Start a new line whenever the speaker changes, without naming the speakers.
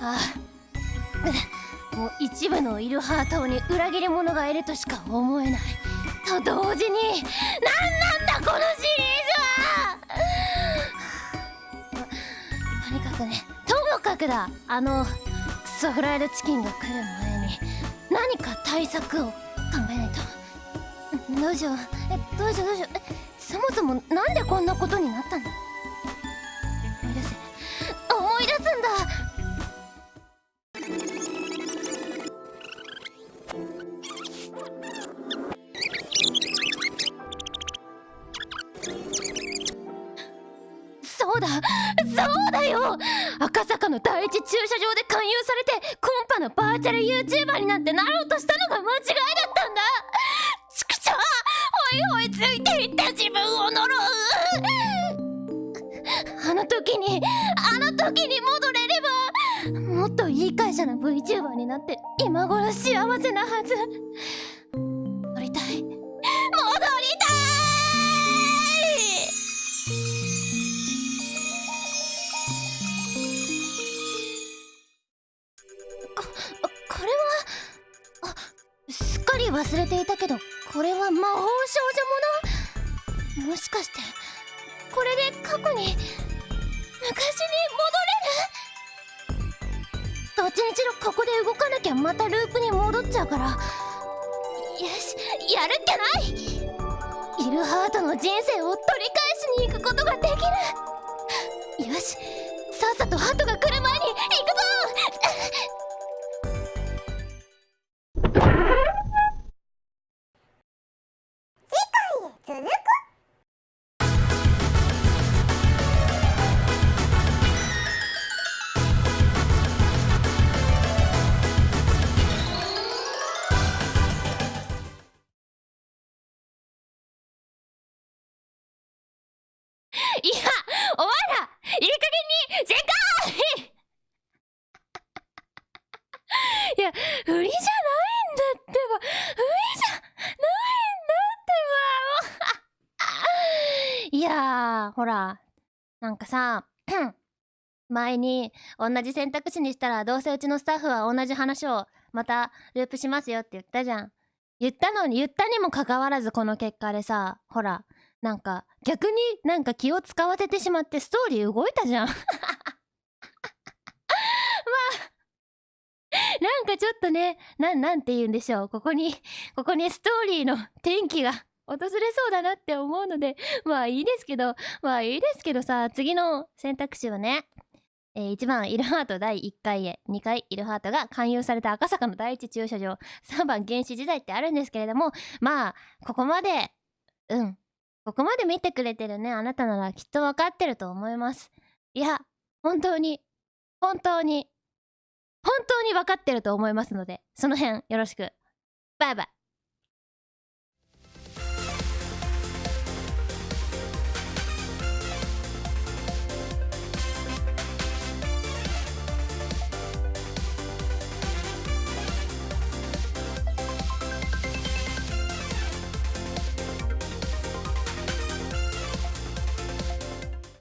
ああもう一部のイルハー島に裏切り者がいるとしか思えない。と同時に何なんだこのシリーズは。とにかくねともかくだあのクソフライドチキンが来る前に何か対策を考えないと。どうしよう。えどうしようどうしよう。えそもそもなんでこんなことになったんだそうだそうだよ。赤坂の第一駐車場で勧誘されてコンパのバーチャル YouTuber になんてなろうとしたのが間違いだったんだ。ちくしょうほいほいついていった自分を呪う。あの時にあの時に戻れればもっといい会社の VTuber になって今頃幸せなはず。忘れていたけどこれは魔法少女もの？もしかしてこれで過去に昔に戻れる？どっちにしろここで動かなきゃまたループに戻っちゃうから。よしやるっきゃない？イルハートの人生を取り返しに行くことができるよしさっさとハートが来る前いやお前らいい加減に全開いや振りじゃないんだってば振りじゃないんだってばいやーほらなんかさ前に同じ選択肢にしたらどうせうちのスタッフは同じ話をまたループしますよって言ったじゃん言ったのに言ったにもかかわらずこの結果でさほらなんか逆になんか気を使わせてしまってストーリー動いたじゃん。まあなんかちょっとねななんて言うんでしょう。ここにここにストーリーの転機が 訪れそうだなって思うのでまあいいですけどまあいいですけどさ次の選択肢はねえー1番イルハート第1回へ2回イルハートが勧誘された赤坂の第一駐車場3番原始時代ってあるんですけれどもまあここまでうんここまで見てくれてるねあなたならきっとわかってると思います。いや本当に本当に本当にわかってると思いますのでその辺よろしく。バイバイ。